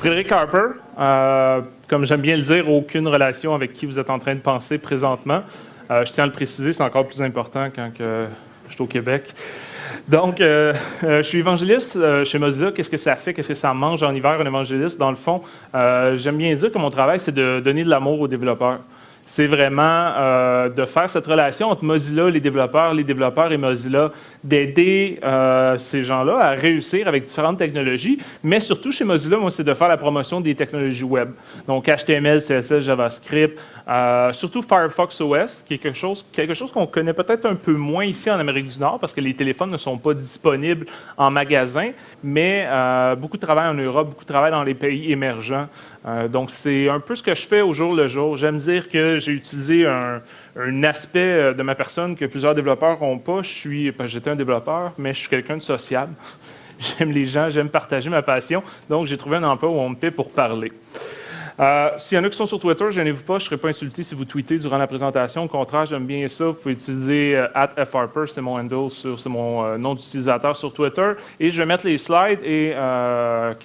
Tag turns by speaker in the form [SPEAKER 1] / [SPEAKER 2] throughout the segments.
[SPEAKER 1] Frédéric Harper, euh, comme j'aime bien le dire, aucune relation avec qui vous êtes en train de penser présentement. Euh, je tiens à le préciser, c'est encore plus important quand je suis au Québec. Donc, euh, je suis évangéliste chez Mozilla. Qu'est-ce que ça fait? Qu'est-ce que ça mange en hiver, un évangéliste? Dans le fond, j'aime bien dire que mon travail, c'est de donner de l'amour aux développeurs c'est vraiment euh, de faire cette relation entre Mozilla, les développeurs, les développeurs et Mozilla, d'aider euh, ces gens-là à réussir avec différentes technologies, mais surtout chez Mozilla, moi, c'est de faire la promotion des technologies web. Donc HTML, CSS, JavaScript, euh, surtout Firefox OS, qui est quelque chose quelque chose qu'on connaît peut-être un peu moins ici en Amérique du Nord, parce que les téléphones ne sont pas disponibles en magasin, mais beaucoup de travail en Europe, beaucoup de travail dans les pays émergents. Donc c'est un peu ce que je fais au jour le jour. J'aime dire que j'ai utilisé un, aspect euh, de ma personne que plusieurs développeurs n'ont pas. Je suis, j'étais un développeur, mais je suis quelqu'un de sociable. J'aime les gens, j'aime partager ma passion. Donc, j'ai trouvé un emploi où on me paie pour parler. Euh, s'il y en a qui sont sur Twitter, gênez-vous pas, je ne serai pas insulté si vous tweetez durant la présentation. Au contraire, j'aime bien ça. Vous pouvez utiliser euh, c'est mon handle, c'est mon euh, nom d'utilisateur sur Twitter. Et je vais mettre les slides et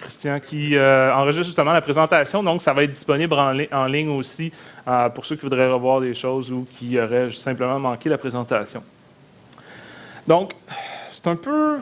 [SPEAKER 1] Christian qui enregistre justement la présentation. Donc, ça va être disponible en, ligne aussi pour ceux qui voudraient revoir des choses ou qui auraient simplement manqué la présentation. Donc, c'est un peu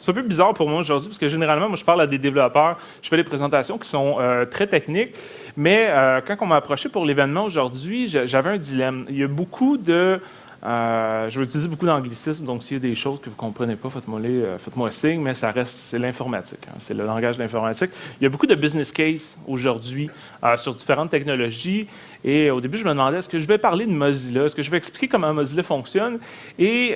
[SPEAKER 1] c'est un peu bizarre pour moi aujourd'hui parce que généralement, moi, je parle à des développeurs, je fais des présentations qui sont très techniques. Mais euh, quand on m'a approché pour l'événement aujourd'hui, j'avais un dilemme. Il y a beaucoup de... Euh, je vais utiliser beaucoup d'anglicisme, donc s'il y a des choses que vous ne comprenez pas, faites-moi euh, faites signe, mais ça reste, c'est l'informatique, hein. c'est le langage de l'informatique. Il y a beaucoup de business case aujourd'hui sur différentes technologies, et au début, je me demandais, est-ce que je vais parler de Mozilla, est-ce que je vais expliquer comment Mozilla fonctionne, et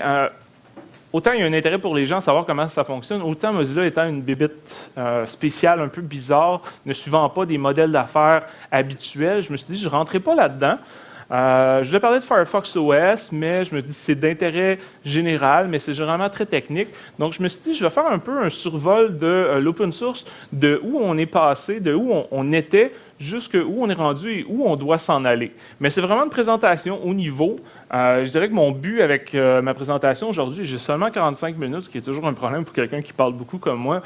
[SPEAKER 1] autant il y a un intérêt pour les gens à savoir comment ça fonctionne, autant Mozilla étant une bébite euh, spéciale, un peu bizarre, ne suivant pas des modèles d'affaires habituels, je me suis dit, je ne rentrerai pas là-dedans. Euh, je vais parler de Firefox OS, mais je me dis c'est d'intérêt général, mais c'est généralement très technique. Donc, je me suis dit, je vais faire un peu un survol de euh, l'open source, de où on est passé, de où on, était, jusqu'où on est rendu et où on doit s'en aller. Mais c'est vraiment une présentation au niveau. Euh, je dirais que mon but avec ma présentation aujourd'hui, j'ai seulement 45 minutes, ce qui est toujours un problème pour quelqu'un qui parle beaucoup comme moi,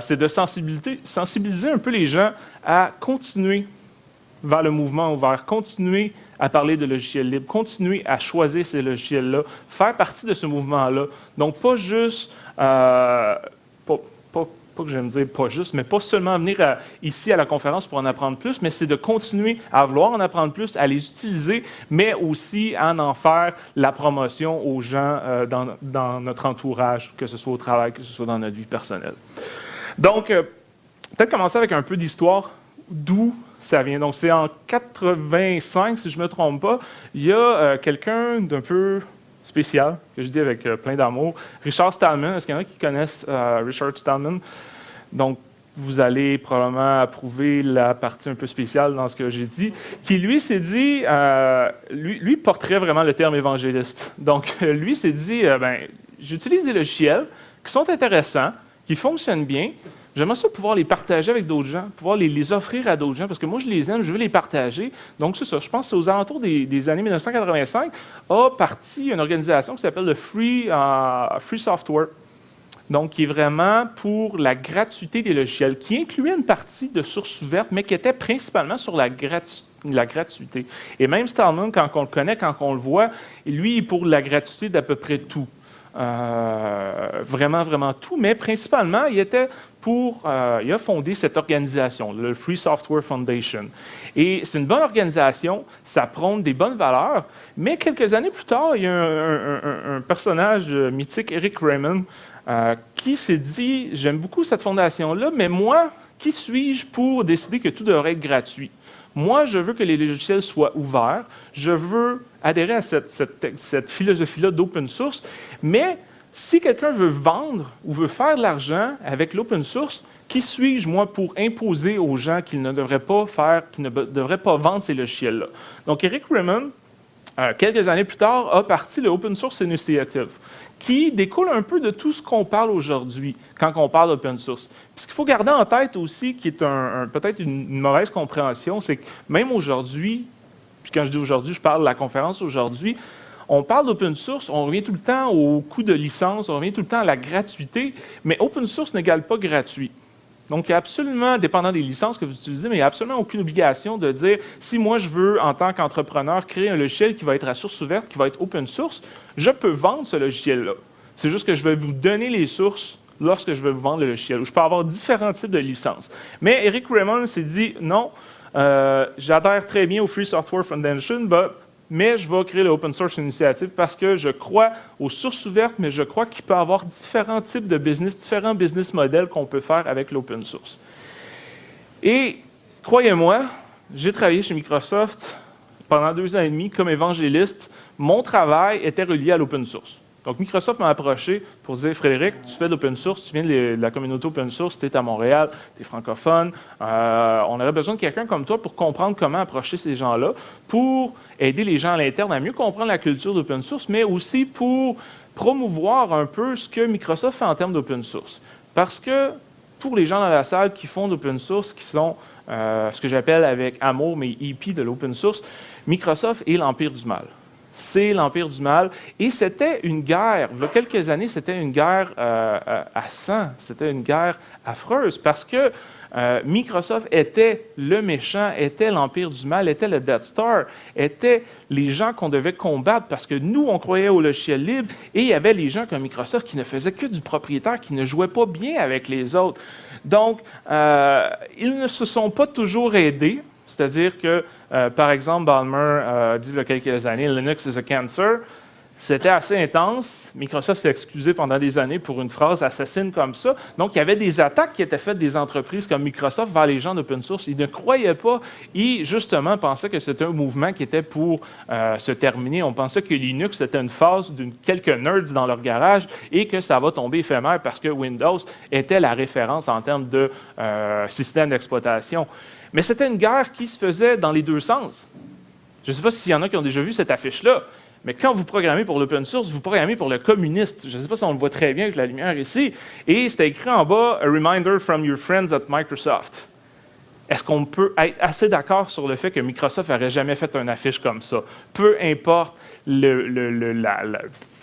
[SPEAKER 1] c'est de sensibiliser un peu les gens à continuer vers le mouvement ouvert, continuer à parler de logiciels libres, continuer à choisir ces logiciels-là, faire partie de ce mouvement-là. Donc, pas juste, euh, pas, que j'aime dire pas juste, mais pas seulement venir ici à la conférence pour en apprendre plus, mais c'est de continuer à vouloir en apprendre plus, à les utiliser, mais aussi à en faire la promotion aux gens euh, dans, notre entourage, que ce soit au travail, que ce soit dans notre vie personnelle. Donc, euh, peut-être commencer avec un peu d'histoire, d'où ça vient. Donc, c'est en 85, si je ne me trompe pas. Il y a euh, quelqu'un d'un peu spécial, que je dis avec euh, plein d'amour, Richard Stallman. Est-ce qu'il y en a qui connaissent euh, Richard Stallman? Donc, vous allez probablement approuver la partie un peu spéciale dans ce que j'ai dit, qui lui s'est dit, lui, lui, porterait vraiment le terme évangéliste. Donc, lui s'est dit, ben, j'utilise des logiciels qui sont intéressants, qui fonctionnent bien, J'aimerais ça pouvoir les partager avec d'autres gens, pouvoir les, offrir à d'autres gens, parce que moi, je les aime, je veux les partager. Donc, c'est ça. Je pense que c'est aux alentours des, années 1985, a parti une organisation qui s'appelle le Free, euh, Free Software. Donc, qui est vraiment pour la gratuité des logiciels, qui incluait une partie de sources ouvertes, mais qui était principalement sur la, la gratuité. Et même Stallman, quand on le connaît, quand on le voit, lui, il est pour la gratuité d'à peu près tout. Euh, vraiment, vraiment tout, mais principalement, il était euh, il a fondé cette organisation, le Free Software Foundation. Et c'est une bonne organisation, ça prône des bonnes valeurs, mais quelques années plus tard, il y a un, personnage mythique, Eric Raymond, euh, qui s'est dit, j'aime beaucoup cette fondation-là, mais moi, qui suis-je pour décider que tout devrait être gratuit? Moi, je veux que les logiciels soient ouverts. Je veux adhérer à cette, philosophie-là d'open source. Mais si quelqu'un veut vendre ou veut faire de l'argent avec l'open source, qui suis-je, moi, pour imposer aux gens qu'ils ne devraient pas faire, qu'ils ne devraient pas vendre ces logiciels-là? Donc, Eric Raymond, euh, quelques années plus tard, a parti le Open Source Initiative qui découle un peu de tout ce qu'on parle aujourd'hui quand on parle d'open source. ce qu'il faut garder en tête aussi, qui est peut-être une, mauvaise compréhension, c'est que même aujourd'hui, puis quand je dis aujourd'hui, je parle de la conférence aujourd'hui, on parle d'open source, on revient tout le temps au coût de licence, on revient tout le temps à la gratuité, mais open source n'égale pas gratuit. Donc, il a absolument, dépendant des licences que vous utilisez, mais il n'y a absolument aucune obligation de dire si moi je veux, en tant qu'entrepreneur, créer un logiciel qui va être à source ouverte, qui va être open source, je peux vendre ce logiciel-là. C'est juste que je vais vous donner les sources lorsque je vais vous vendre le logiciel. je peux avoir différents types de licences. Mais Eric Raymond s'est dit non, euh, j'adhère très bien au Free Software Foundation, mais je vais créer l'Open Source Initiative parce que je crois aux sources ouvertes, mais je crois qu'il peut y avoir différents types de business, différents business models qu'on peut faire avec l'open source. Et croyez-moi, j'ai travaillé chez Microsoft pendant deux ans et demi comme évangéliste. Mon travail était relié à l'open source. Donc, Microsoft m'a approché pour dire Frédéric, tu fais de l'open source, tu viens de la communauté open source, tu es à Montréal, tu es francophone. Euh, on aurait besoin de quelqu'un comme toi pour comprendre comment approcher ces gens-là, pour aider les gens à l'interne à mieux comprendre la culture d'open source, mais aussi pour promouvoir un peu ce que Microsoft fait en termes d'open source. Parce que pour les gens dans la salle qui font d'open source, qui sont euh, ce que j'appelle avec amour, mais EP de l'open source, Microsoft est l'empire du mal c'est l'Empire du Mal. Et c'était une guerre, il y a quelques années, c'était une guerre euh, euh, à sang, c'était une guerre affreuse parce que euh, Microsoft était le méchant, était l'Empire du Mal, était le Death Star, était les gens qu'on devait combattre parce que nous, on croyait au logiciel libre et il y avait les gens comme Microsoft qui ne faisaient que du propriétaire, qui ne jouaient pas bien avec les autres. Donc, ils ne se sont pas toujours aidés. C'est-à-dire que, euh, par exemple, Balmer euh, dit il y a quelques années, Linux is a cancer. C'était assez intense. Microsoft s'est excusé pendant des années pour une phrase assassine comme ça. Donc, il y avait des attaques qui étaient faites des entreprises comme Microsoft vers les gens d'open source. Ils ne croyaient pas. Ils, justement, pensaient que c'était un mouvement qui était pour euh, se terminer. On pensait que Linux, c'était une phase de quelques nerds dans leur garage et que ça va tomber éphémère parce que Windows était la référence en termes de système d'exploitation. Mais c'était une guerre qui se faisait dans les deux sens. Je ne sais pas s'il y en a qui ont déjà vu cette affiche-là, mais quand vous programmez pour l'open source, vous programmez pour le communiste. Je ne sais pas si on le voit très bien avec la lumière ici. Et c'était écrit en bas, A reminder from your friends at Microsoft. Est-ce qu'on peut être assez d'accord sur le fait que Microsoft n'aurait jamais fait une affiche comme ça? Peu importe le,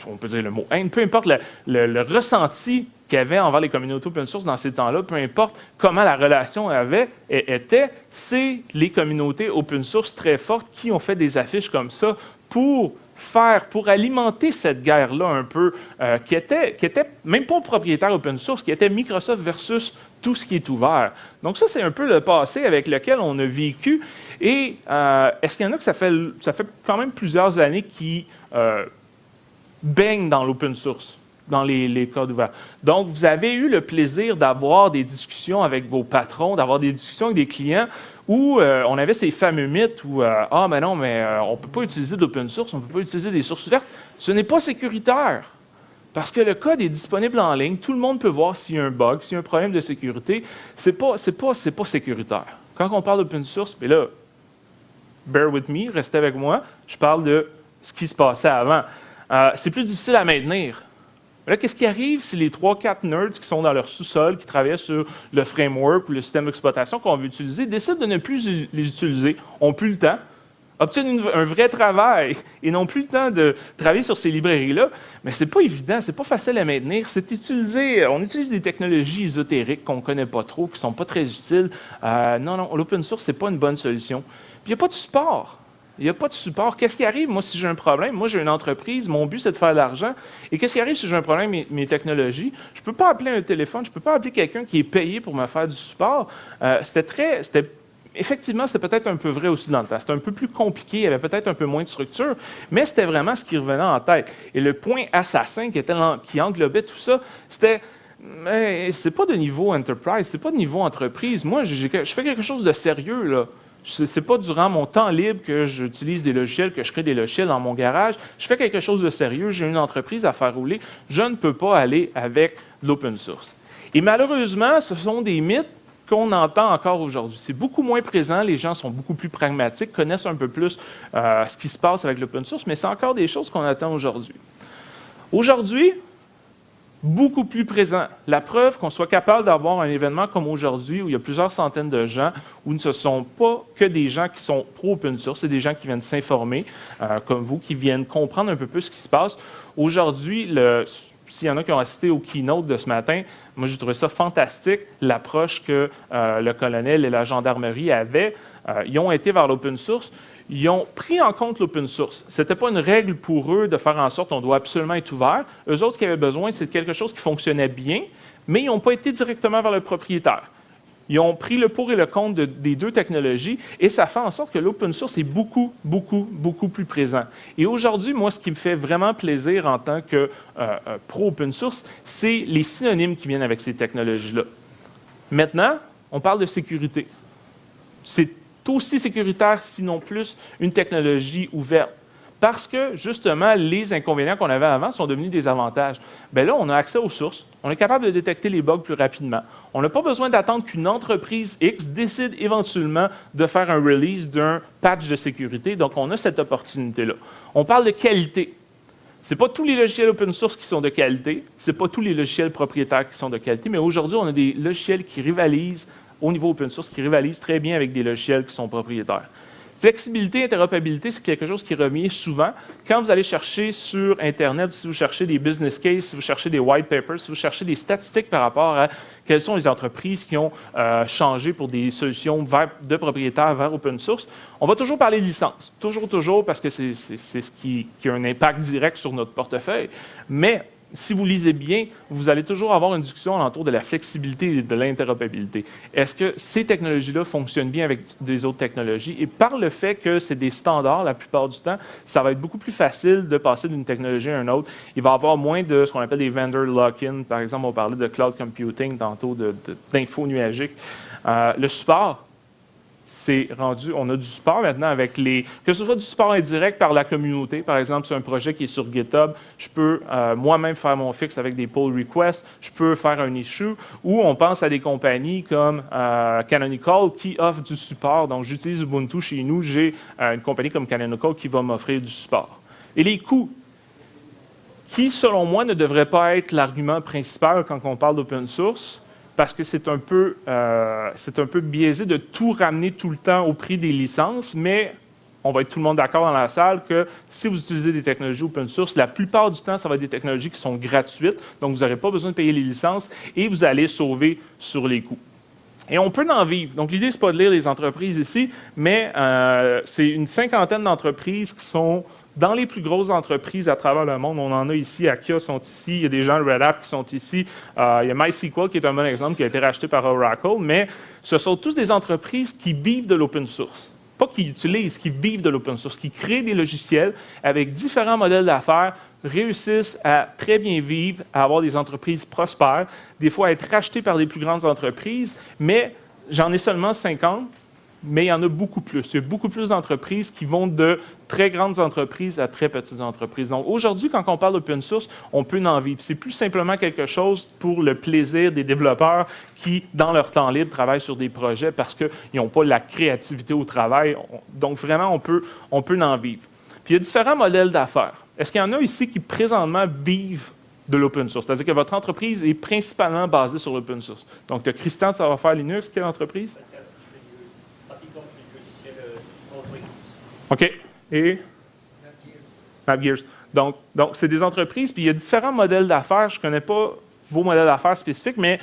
[SPEAKER 1] on peut dire le mot haine, peu importe le, ressenti qu'il y avait envers les communautés open source dans ces temps-là, peu importe comment la relation avait, était, c'est les communautés open source très fortes qui ont fait des affiches comme ça pour faire, pour alimenter cette guerre-là un peu, euh, qui, était, qui était même pas propriétaire open source, qui était Microsoft versus tout ce qui est ouvert. Donc ça, c'est un peu le passé avec lequel on a vécu. Et euh, est-ce qu'il y en a que ça fait, ça fait quand même plusieurs années qui euh, baignent dans l'open source? dans les, codes ouverts. Donc, vous avez eu le plaisir d'avoir des discussions avec vos patrons, d'avoir des discussions avec des clients où euh, on avait ces fameux mythes où euh, Ah, mais non, mais euh, on ne peut pas utiliser d'open source, on ne peut pas utiliser des sources ouvertes. Ce n'est pas sécuritaire. Parce que le code est disponible en ligne, tout le monde peut voir s'il y a un bug, s'il y a un problème de sécurité. Ce n'est pas, pas, pas sécuritaire. Quand on parle d'open source, mais là, bear with me, restez avec moi, je parle de ce qui se passait avant. C'est plus difficile à maintenir. Là, qu'est-ce qui arrive si les 3-4 nerds qui sont dans leur sous-sol, qui travaillent sur le framework ou le système d'exploitation qu'on veut utiliser, décident de ne plus les utiliser, n'ont plus le temps, obtiennent un vrai travail et n'ont plus le temps de travailler sur ces librairies-là, mais ce n'est pas évident, ce n'est pas facile à maintenir. C'est utilisé, on utilise des technologies ésotériques qu'on ne connaît pas trop, qui ne sont pas très utiles. Euh, non, non, l'open source, ce n'est pas une bonne solution. Puis il n'y a pas de support. Il n'y a pas de support. Qu'est-ce qui arrive, moi, si j'ai un problème? Moi, j'ai une entreprise, mon but, c'est de faire de l'argent. Et qu'est-ce qui arrive si j'ai un problème mes, technologies? Je ne peux pas appeler un téléphone, je ne peux pas appeler quelqu'un qui est payé pour me faire du support. Euh, c'était très. C'était, effectivement, c'était peut-être un peu vrai aussi dans le temps. C'était un peu plus compliqué, il y avait peut-être un peu moins de structure, mais c'était vraiment ce qui revenait en tête. Et le point assassin qui, était, qui englobait tout ça, c'était mais c'est pas de niveau enterprise, c'est pas de niveau entreprise. Moi, je fais quelque chose de sérieux, là. Ce n'est pas durant mon temps libre que j'utilise des logiciels, que je crée des logiciels dans mon garage. Je fais quelque chose de sérieux, j'ai une entreprise à faire rouler. Je ne peux pas aller avec l'open source. Et malheureusement, ce sont des mythes qu'on entend encore aujourd'hui. C'est beaucoup moins présent, les gens sont beaucoup plus pragmatiques, connaissent un peu plus euh, ce qui se passe avec l'open source, mais c'est encore des choses qu'on attend aujourd'hui. Aujourd'hui, beaucoup plus présent. La preuve qu'on soit capable d'avoir un événement comme aujourd'hui, où il y a plusieurs centaines de gens, où ce ne sont pas que des gens qui sont pro-open source, c'est des gens qui viennent s'informer, euh, comme vous, qui viennent comprendre un peu plus ce qui se passe. Aujourd'hui, s'il y en a qui ont assisté au keynote de ce matin, moi j'ai trouvé ça fantastique, l'approche que euh, le colonel et la gendarmerie avaient. Euh, ils ont été vers l'open source, ils ont pris en compte l'open source. Ce n'était pas une règle pour eux de faire en sorte qu'on doit absolument être ouvert. Eux autres, ce qu'ils avaient besoin, c'est quelque chose qui fonctionnait bien, mais ils n'ont pas été directement vers le propriétaire. Ils ont pris le pour et le contre des deux technologies et ça fait en sorte que l'open source est beaucoup, beaucoup, beaucoup plus présent. Et aujourd'hui, moi, ce qui me fait vraiment plaisir en tant que euh, euh, pro-open source, c'est les synonymes qui viennent avec ces technologies-là. Maintenant, on parle de sécurité. C'est aussi sécuritaire, sinon plus, une technologie ouverte parce que, justement, les inconvénients qu'on avait avant sont devenus des avantages. Bien là, on a accès aux sources, on est capable de détecter les bugs plus rapidement. On n'a pas besoin d'attendre qu'une entreprise X décide éventuellement de faire un release d'un patch de sécurité, donc on a cette opportunité-là. On parle de qualité. Ce n'est pas tous les logiciels open source qui sont de qualité, ce n'est pas tous les logiciels propriétaires qui sont de qualité, mais aujourd'hui, on a des logiciels qui rivalisent au niveau open source, qui rivalisent très bien avec des logiciels qui sont propriétaires. Flexibilité, interopérabilité, c'est quelque chose qui revient souvent. Quand vous allez chercher sur Internet, si vous cherchez des business cases, si vous cherchez des white papers, si vous cherchez des statistiques par rapport à quelles sont les entreprises qui ont euh, changé pour des solutions de propriétaires vers open source, on va toujours parler de licence. Toujours, toujours, parce que c'est ce qui, qui a un impact direct sur notre portefeuille. Mais si vous lisez bien, vous allez toujours avoir une discussion autour de la flexibilité et de l'interopérabilité. Est-ce que ces technologies-là fonctionnent bien avec des autres technologies? Et par le fait que c'est des standards la plupart du temps, ça va être beaucoup plus facile de passer d'une technologie à une autre. Il va y avoir moins de ce qu'on appelle des vendor lock-in. Par exemple, on parlait de cloud computing tantôt, d'info nuagique. Euh, le support, c'est rendu, on a du support maintenant avec les, que ce soit du support indirect par la communauté, par exemple, c'est un projet qui est sur GitHub, je peux euh, moi-même faire mon fixe avec des pull requests, je peux faire un issue, ou on pense à des compagnies comme euh, Canonical qui offrent du support. Donc, j'utilise Ubuntu chez nous, j'ai euh, une compagnie comme Canonical qui va m'offrir du support. Et les coûts, qui, selon moi, ne devraient pas être l'argument principal quand on parle d'open source, parce que c'est un, peu, euh, un peu biaisé de tout ramener tout le temps au prix des licences, mais on va être tout le monde d'accord dans la salle que si vous utilisez des technologies open source, la plupart du temps, ça va être des technologies qui sont gratuites, donc vous n'aurez pas besoin de payer les licences et vous allez sauver sur les coûts. Et on peut en vivre. Donc, l'idée, ce n'est pas de lire les entreprises ici, mais euh, c'est une cinquantaine d'entreprises qui sont dans les plus grosses entreprises à travers le monde, on en a ici, Akia sont ici, il y a des gens Red Hat qui sont ici, euh, il y a MySQL qui est un bon exemple, qui a été racheté par Oracle, mais ce sont tous des entreprises qui vivent de l'open source. Pas qui utilisent, qui vivent de l'open source, qui créent des logiciels avec différents modèles d'affaires, réussissent à très bien vivre, à avoir des entreprises prospères, des fois à être rachetées par des plus grandes entreprises, mais j'en ai seulement 50, mais il y en a beaucoup plus. Il y a beaucoup plus d'entreprises qui vont de très grandes entreprises à très petites entreprises. Donc aujourd'hui, quand on parle d'open source, on peut en vivre. C'est plus simplement quelque chose pour le plaisir des développeurs qui, dans leur temps libre, travaillent sur des projets parce qu'ils n'ont pas la créativité au travail. Donc vraiment, on peut, on peut en vivre. Puis il y a différents modèles d'affaires. Est-ce qu'il y en a ici qui présentement vivent de l'open source? C'est-à-dire que votre entreprise est principalement basée sur l'open source. Donc, de Christian, ça va faire Linux. Quelle entreprise? OK? Et? MapGears. Donc, donc c'est des entreprises, puis il y a différents modèles d'affaires. Je ne connais pas vos modèles d'affaires spécifiques, mais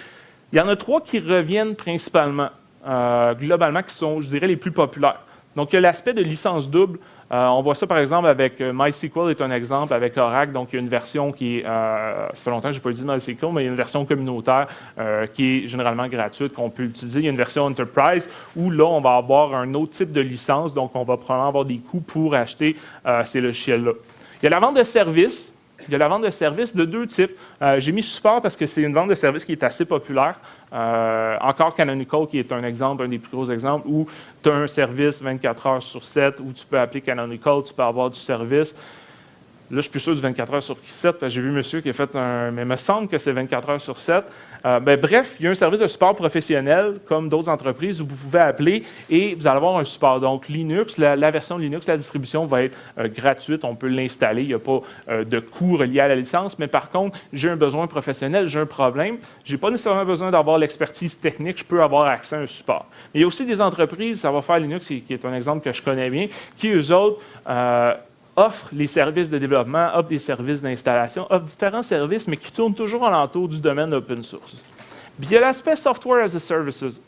[SPEAKER 1] il y en a trois qui reviennent principalement, euh, globalement, qui sont, je dirais, les plus populaires. Donc, il y a l'aspect de licence double. Euh, on voit ça, par exemple, avec euh, MySQL est un exemple, avec Oracle. Donc, il y a une version qui est, euh, ça fait longtemps que je n'ai pas utilisé MySQL, mais il y a une version communautaire qui est généralement gratuite, qu'on peut utiliser. Il y a une version Enterprise où là, on va avoir un autre type de licence. Donc, on va probablement avoir des coûts pour acheter ces logiciels-là. Il y a la vente de services. Il y a la vente de services de deux types. J'ai mis support parce que c'est une vente de services qui est assez populaire. Euh, encore Canonical, qui est un exemple, un des plus gros exemples, où tu as un service 24 heures sur 7, où tu peux appeler Canonical, tu peux avoir du service. Là, je suis plus sûr du 24 heures sur 7, parce que j'ai vu monsieur qui a fait un. Mais il me semble que c'est 24 heures sur 7. Euh, ben, bref, il y a un service de support professionnel, comme d'autres entreprises, où vous pouvez appeler et vous allez avoir un support. Donc, Linux, la, version Linux, la distribution va être euh, gratuite. On peut l'installer. Il n'y a pas euh, de coût relié à la licence. Mais par contre, j'ai un besoin professionnel, j'ai un problème. Je n'ai pas nécessairement besoin d'avoir l'expertise technique. Je peux avoir accès à un support. Mais il y a aussi des entreprises, ça va faire Linux, qui est un exemple que je connais bien, qui, eux autres, offre les services de développement, offre des services d'installation, offre différents services, mais qui tournent toujours alentour du domaine open source. Il y a l'aspect software as a services,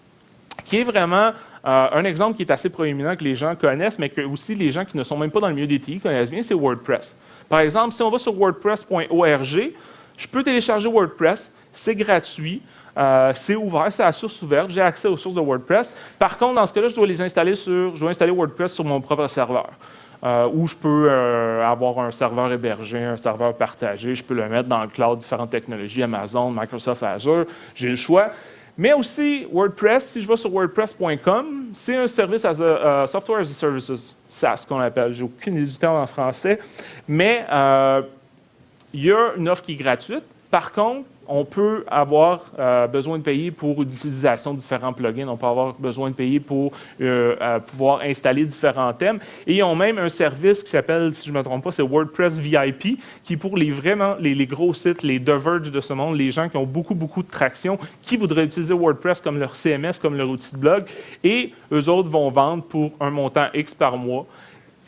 [SPEAKER 1] qui est vraiment euh, un exemple qui est assez proéminent que les gens connaissent, mais que aussi les gens qui ne sont même pas dans le milieu des TI connaissent bien, c'est WordPress. Par exemple, si on va sur wordpress.org, je peux télécharger WordPress, c'est gratuit. Euh, c'est ouvert, c'est à source ouverte, j'ai accès aux sources de WordPress. Par contre, dans ce cas-là, je dois les installer sur, je dois installer WordPress sur mon propre serveur. Euh, ou je peux euh, avoir un serveur hébergé, un serveur partagé, je peux le mettre dans le cloud, différentes technologies, Amazon, Microsoft Azure, j'ai le choix. Mais aussi, WordPress, si je vais sur wordpress.com, c'est un service as a, Software as a Services, SaaS qu'on appelle. J'ai aucune idée du terme en français. Mais il y a une offre qui est gratuite. Par contre, on peut avoir euh, besoin de payer pour l'utilisation de différents plugins. On peut avoir besoin de payer pour euh, euh, pouvoir installer différents thèmes. Et ils ont même un service qui s'appelle, si je ne me trompe pas, c'est WordPress VIP, qui pour les vraiment les, gros sites, les Diverge de ce monde, les gens qui ont beaucoup, beaucoup de traction, qui voudraient utiliser WordPress comme leur CMS, comme leur outil de blog. Et eux autres vont vendre pour un montant X par mois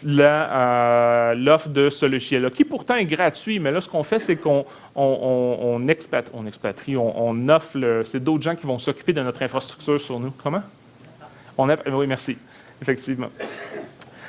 [SPEAKER 1] euh, l'offre de ce logiciel-là, qui pourtant est gratuit, mais là, ce qu'on fait, c'est qu'on on, expatrie, on, offre, c'est d'autres gens qui vont s'occuper de notre infrastructure sur nous. Comment? On oui, merci, effectivement.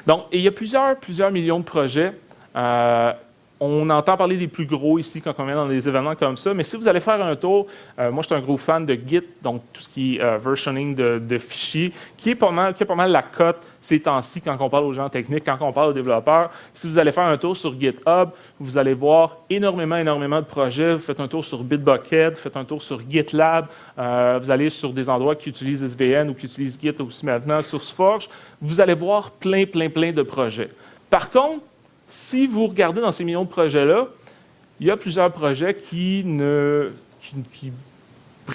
[SPEAKER 1] Donc, il y a plusieurs, plusieurs millions de projets. Euh, on entend parler des plus gros ici quand on vient dans des événements comme ça, mais si vous allez faire un tour, euh, moi je suis un gros fan de Git, donc tout ce qui est versioning de, fichiers, qui est pas mal, qui est pas mal la cote ces temps-ci quand on parle aux gens techniques, quand on parle aux développeurs. Si vous allez faire un tour sur GitHub, vous allez voir énormément, énormément de projets. Vous faites un tour sur Bitbucket, vous faites un tour sur GitLab, euh, vous allez sur des endroits qui utilisent SVN ou qui utilisent Git aussi maintenant, SourceForge. Vous allez voir plein, plein, plein de projets. Par contre, si vous regardez dans ces millions de projets-là, il y a plusieurs projets qui, ne,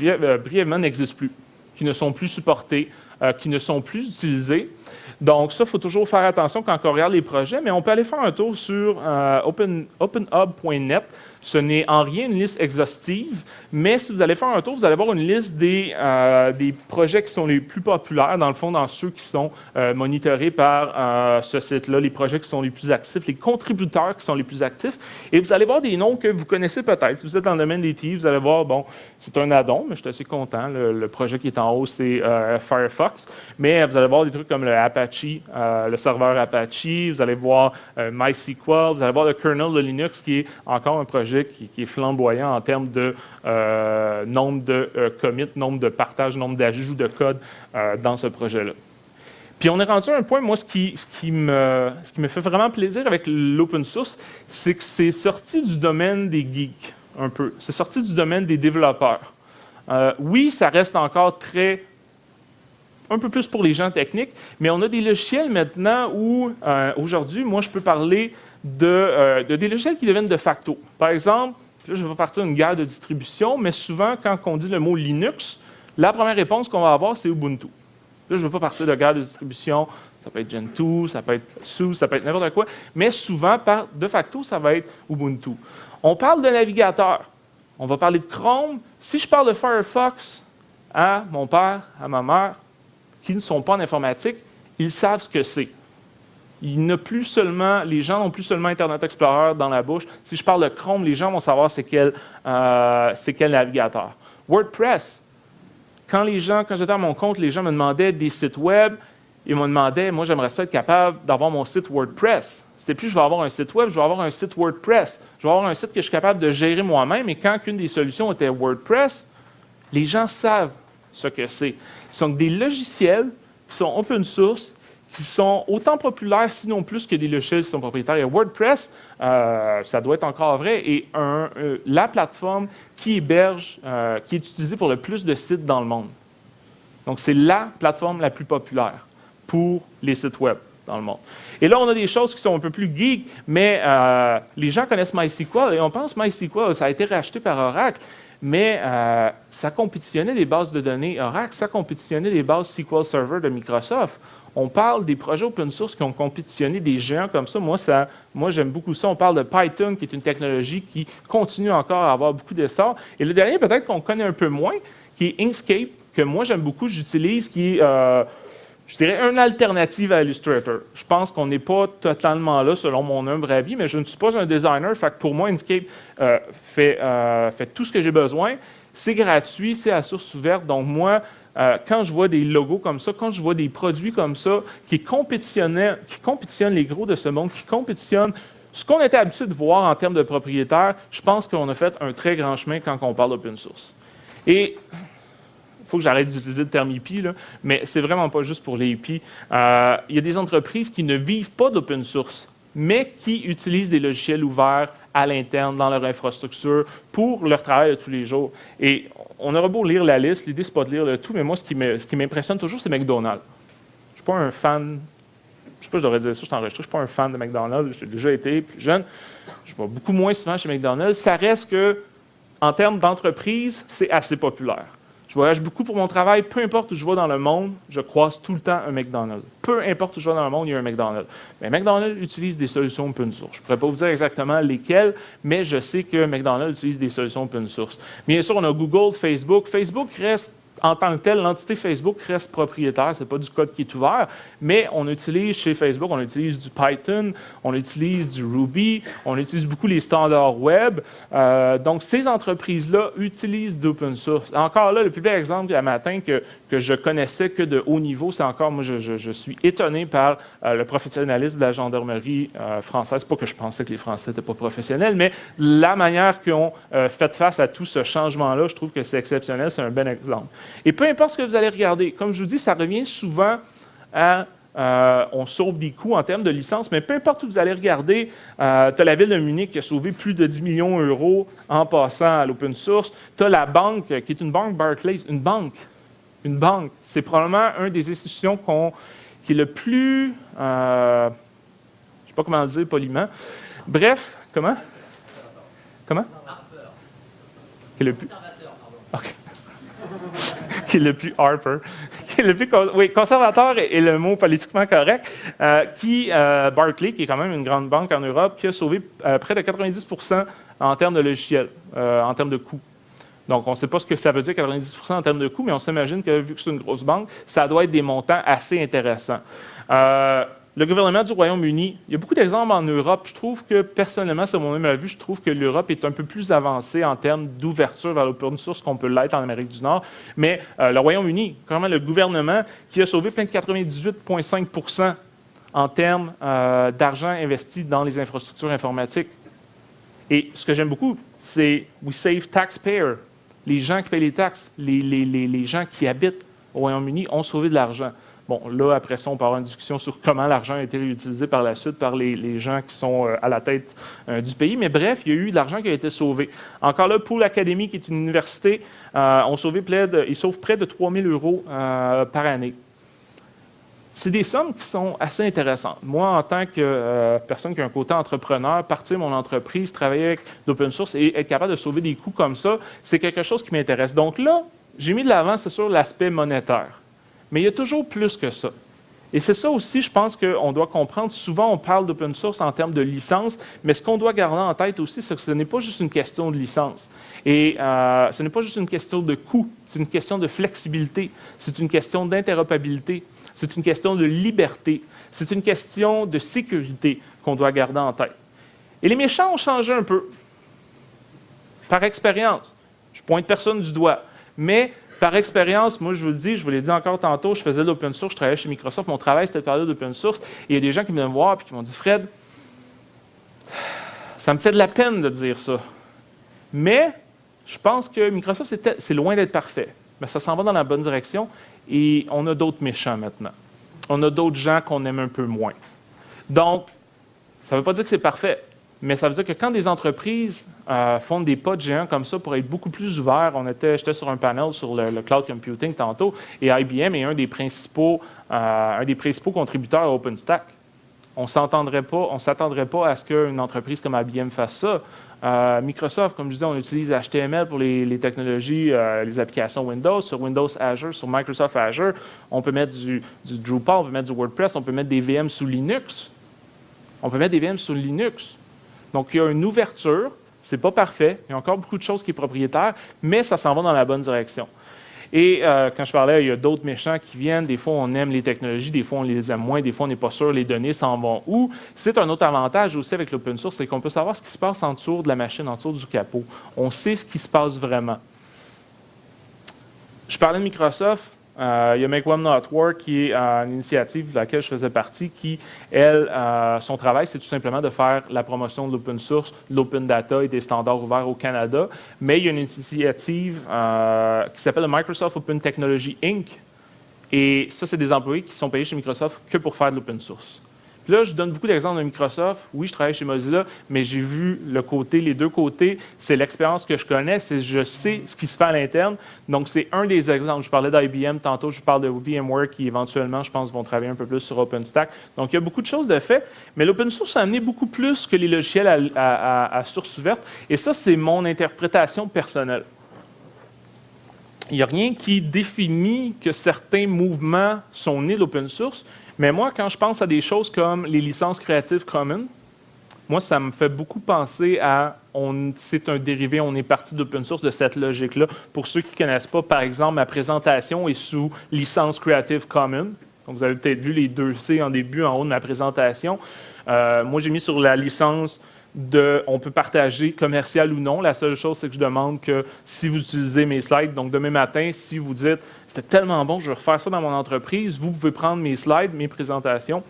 [SPEAKER 1] euh, brièvement n'existent plus, qui ne sont plus supportés, euh, qui ne sont plus utilisés. Donc ça, il faut toujours faire attention quand on regarde les projets, mais on peut aller faire un tour sur euh, openhub.net. Ce n'est en rien une liste exhaustive, mais si vous allez faire un tour, vous allez voir une liste des, euh, des projets qui sont les plus populaires, dans le fond, dans ceux qui sont euh, monitorés par euh, ce site-là, les projets qui sont les plus actifs, les contributeurs qui sont les plus actifs. Et vous allez voir des noms que vous connaissez peut-être. Si vous êtes dans le domaine des TI, vous allez voir, bon, c'est un addon, mais je suis assez content. Le, projet qui est en haut, c'est Firefox. Mais vous allez voir des trucs comme le Apache, le serveur Apache, vous allez voir MySQL, vous allez voir le kernel de Linux qui est encore un projet qui, est flamboyant en termes de euh, nombre de euh, commits, nombre de partages, nombre d'ajouts de code euh, dans ce projet-là. Puis on est rendu à un point, moi, ce qui, me, ce qui me fait vraiment plaisir avec l'open source, c'est que c'est sorti du domaine des geeks, un peu. C'est sorti du domaine des développeurs. oui, ça reste encore très un peu plus pour les gens techniques, mais on a des logiciels maintenant où, aujourd'hui, moi, je peux parler euh, de, des logiciels qui deviennent de facto. Par exemple, là, je vais partir d'une guerre de distribution, mais souvent, quand on dit le mot Linux, la première réponse qu'on va avoir, c'est Ubuntu. Là, je ne veux pas partir de guerre de distribution, ça peut être Gentoo, ça peut être SUSE, ça peut être n'importe quoi, mais souvent, par, de facto, ça va être Ubuntu. On parle de navigateur. On va parler de Chrome. Si je parle de Firefox à mon père, à ma mère, qui ne sont pas en informatique, ils savent ce que c'est il plus seulement, les gens n'ont plus seulement Internet Explorer dans la bouche. Si je parle de Chrome, les gens vont savoir c'est quel, euh, quel navigateur. WordPress, quand les gens, quand j'étais à mon compte, les gens me demandaient des sites web, ils me demandaient, moi j'aimerais être capable d'avoir mon site WordPress. C'était plus je vais avoir un site web, je vais avoir un site WordPress. Je vais avoir un site que je suis capable de gérer moi-même. Et quand une des solutions était WordPress, les gens savent ce que c'est. Ce sont des logiciels qui sont open source qui sont autant populaires, sinon plus, que des logiciels qui sont propriétaires. Et WordPress, euh, ça doit être encore vrai, est euh, la plateforme qui héberge, euh, qui est utilisée pour le plus de sites dans le monde. Donc, c'est la plateforme la plus populaire pour les sites web dans le monde. Et là, on a des choses qui sont un peu plus geek, mais les gens connaissent MySQL et on pense MySQL, ça a été racheté par Oracle, mais ça compétitionnait les bases de données Oracle, ça compétitionnait les bases SQL Server de Microsoft on parle des projets open source qui ont compétitionné des géants comme ça. Moi, ça, moi j'aime beaucoup ça. On parle de Python, qui est une technologie qui continue encore à avoir beaucoup d'essor. Et le dernier, peut-être qu'on connaît un peu moins, qui est Inkscape, que moi j'aime beaucoup, j'utilise, qui est, euh, je dirais, une alternative à Illustrator. Je pense qu'on n'est pas totalement là, selon mon humble avis, mais je ne suis pas un designer. Fait pour moi, Inkscape euh, euh, fait, tout ce que j'ai besoin. C'est gratuit, c'est à source ouverte. Donc, moi, euh, quand je vois des logos comme ça, quand je vois des produits comme ça qui compétitionnent, qui compétitionnent les gros de ce monde, qui compétitionnent ce qu'on était habitué de voir en termes de propriétaires, je pense qu'on a fait un très grand chemin quand on parle d'open source. Et faut que j'arrête d'utiliser le terme IP, là, mais c'est vraiment pas juste pour les IP. Euh, il y a des entreprises qui ne vivent pas d'open source, mais qui utilisent des logiciels ouverts à l'interne, dans leur infrastructure, pour leur travail de tous les jours. Et on aura beau lire la liste, l'idée, c'est pas de lire le tout, mais moi, ce qui m'impressionne toujours, c'est McDonald's. Je ne suis pas un fan, je sais pas, je devrais dire ça, je suis enregistré, je ne suis pas un fan de McDonald's, j'ai déjà été plus jeune. Je vais beaucoup moins souvent chez McDonald's. Ça reste que, en termes d'entreprise, c'est assez populaire. Je voyage beaucoup pour mon travail. Peu importe où je vais dans le monde, je croise tout le temps un McDonald's. Peu importe où je vais dans le monde, il y a un McDonald's. Mais McDonald's utilise des solutions open source. Je ne pourrais pas vous dire exactement lesquelles, mais je sais que McDonald's utilise des solutions open source. Bien sûr, on a Google, Facebook. Facebook reste en tant que tel, l'entité Facebook reste propriétaire, ce n'est pas du code qui est ouvert, mais on utilise chez Facebook, on utilise du Python, on utilise du Ruby, on utilise beaucoup les standards web. Euh, donc, ces entreprises-là utilisent d'open source. Encore là, le plus bel exemple à matin que, que je connaissais que de haut niveau, c'est encore, moi, je, suis étonné par euh, le professionnalisme de la gendarmerie euh, française. Pas que je pensais que les Français n'étaient pas professionnels, mais la manière qu'ils ont fait face à tout ce changement-là, je trouve que c'est exceptionnel, c'est un bon exemple. Et peu importe ce que vous allez regarder, comme je vous dis, ça revient souvent à euh, on sauve des coûts en termes de licence, mais peu importe où vous allez regarder, euh, tu as la ville de Munich qui a sauvé plus de 10 millions d'euros en passant à l'open source. Tu as la banque, qui est une banque Barclays, une banque. Une banque. C'est probablement une des institutions qui est le plus. Euh, je ne sais pas comment le dire poliment. Bref, comment? Comment? Qui est le plus. Qui est le plus Harper, qui est le plus oui, conservateur est, le mot politiquement correct, euh, qui, euh, Barclay, qui est quand même une grande banque en Europe, qui a sauvé euh, près de 90% en termes de logiciels, en termes de coûts. Donc, on ne sait pas ce que ça veut dire 90% en termes de coûts, mais on s'imagine que vu que c'est une grosse banque, ça doit être des montants assez intéressants le gouvernement du Royaume-Uni, il y a beaucoup d'exemples en Europe. Je trouve que, personnellement, c'est mon avis, je trouve que l'Europe est un peu plus avancée en termes d'ouverture vers l'open source qu'on peut l'être en Amérique du Nord. Mais euh, le Royaume-Uni, même, le gouvernement qui a sauvé plein de 98,5% en termes euh, d'argent investi dans les infrastructures informatiques. Et ce que j'aime beaucoup, c'est We Save Taxpayer. Les gens qui payent les taxes, les gens qui habitent au Royaume-Uni ont sauvé de l'argent. Bon, là, après ça, on peut avoir une discussion sur comment l'argent a été réutilisé par la suite par les, gens qui sont euh, à la tête euh, du pays. Mais bref, il y a eu de l'argent qui a été sauvé. Encore là, pour l'Académie, qui est une université, euh, près de, ils sauvent près de 3 000 euros par année. C'est des sommes qui sont assez intéressantes. Moi, en tant que personne qui a un côté entrepreneur, partir mon entreprise, travailler avec l'open source et être capable de sauver des coûts comme ça, c'est quelque chose qui m'intéresse. Donc là, j'ai mis de l'avant, c'est sur l'aspect monétaire. Mais il y a toujours plus que ça. Et c'est ça aussi, je pense qu'on doit comprendre. Souvent, on parle d'open source en termes de licence, mais ce qu'on doit garder en tête aussi, c'est que ce n'est pas juste une question de licence. Et euh, ce n'est pas juste une question de coût, c'est une question de flexibilité, c'est une question d'interopérabilité, c'est une question de liberté, c'est une question de sécurité qu'on doit garder en tête. Et les méchants ont changé un peu. Par expérience. Je pointe personne du doigt. Mais par expérience, moi, je vous le dis, je vous l'ai dit encore tantôt, je faisais de l'open source, je travaillais chez Microsoft, mon travail, c'était de parler d'open source. Il y a des gens qui viennent me voir et qui m'ont dit Fred, ça me fait de la peine de dire ça. Mais je pense que Microsoft, c'est loin d'être parfait. Mais ça s'en va dans la bonne direction et on a d'autres méchants maintenant. On a d'autres gens qu'on aime un peu moins. Donc, ça ne veut pas dire que c'est parfait. Mais ça veut dire que quand des entreprises euh, font des pas de géants comme ça pour être beaucoup plus ouverts, on était, j'étais sur un panel sur le, cloud computing tantôt, et IBM est un des principaux, euh, un des principaux contributeurs à OpenStack. On s'entendrait pas, on s'attendrait pas à ce qu'une entreprise comme IBM fasse ça. Euh, Microsoft, comme je disais, on utilise HTML pour les, technologies, les applications Windows, sur Windows Azure, sur Microsoft Azure. On peut mettre du, du Drupal, on peut mettre du WordPress, on peut mettre des VM sous Linux. On peut mettre des VM sous Linux. Donc, il y a une ouverture. Ce n'est pas parfait. Il y a encore beaucoup de choses qui sont propriétaires, mais ça s'en va dans la bonne direction. Et euh, quand je parlais, il y a d'autres méchants qui viennent. Des fois, on aime les technologies, des fois, on les aime moins, des fois, on n'est pas sûr les données s'en vont où. C'est un autre avantage aussi avec l'open source, c'est qu'on peut savoir ce qui se passe en dessous de la machine, en dessous du capot. On sait ce qui se passe vraiment. Je parlais de Microsoft. Euh, il y a Make One Not Work, qui est euh, une initiative de laquelle je faisais partie, qui, elle, euh, son travail, c'est tout simplement de faire la promotion de l'open source, de l'open data et des standards ouverts au Canada. Mais il y a une initiative qui s'appelle le Microsoft Open Technology Inc. Et ça, c'est des employés qui sont payés chez Microsoft que pour faire de l'open source là, je donne beaucoup d'exemples de Microsoft. Oui, je travaille chez Mozilla, mais j'ai vu les deux côtés. C'est l'expérience que je connais, c'est je sais ce qui se fait à l'interne. Donc, c'est un des exemples. Je parlais d'IBM tantôt, je parle de VMware qui, éventuellement, je pense, vont travailler un peu plus sur OpenStack. Donc, il y a beaucoup de choses de fait, mais l'open source a amené beaucoup plus que les logiciels à, source ouverte. Et ça, c'est mon interprétation personnelle. Il n'y a rien qui définit que certains mouvements sont nés d'open source. Mais moi, quand je pense à des choses comme les licences Creative Commons, moi, ça me fait beaucoup penser à c'est un dérivé, on est parti d'open source de cette logique-là. Pour ceux qui ne connaissent pas, par exemple, ma présentation est sous licence Creative Commons. Donc, vous avez peut-être vu les deux C en début, en haut de ma présentation. Euh, moi, j'ai mis sur la licence on peut partager commercial ou non. La seule chose, c'est que je demande que si vous utilisez mes slides, donc demain matin, si vous dites c'était tellement bon, je vais refaire ça dans mon entreprise. Vous pouvez prendre mes slides, mes présentations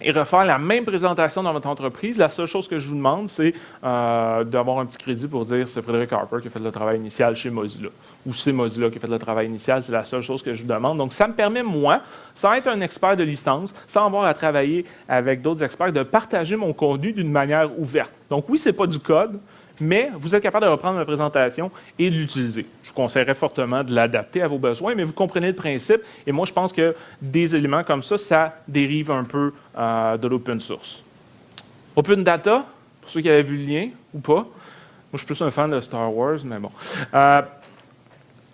[SPEAKER 1] et refaire la même présentation dans votre entreprise. La seule chose que je vous demande, c'est euh, d'avoir un petit crédit pour dire c'est Frédéric Harper qui a fait le travail initial chez Mozilla. Ou c'est Mozilla qui a fait le travail initial. C'est la seule chose que je vous demande. Donc, ça me permet, moi, sans être un expert de licence, sans avoir à travailler avec d'autres experts, de partager mon contenu d'une manière ouverte. Donc, oui, ce n'est pas du code, mais vous êtes capable de reprendre ma présentation et de l'utiliser. Je vous conseillerais fortement de l'adapter à vos besoins, mais vous comprenez le principe. Et moi, je pense que des éléments comme ça, ça dérive un peu euh, de l'open source. Open Data, pour ceux qui avaient vu le lien ou pas. Moi, je suis plus un fan de Star Wars, mais bon. Euh,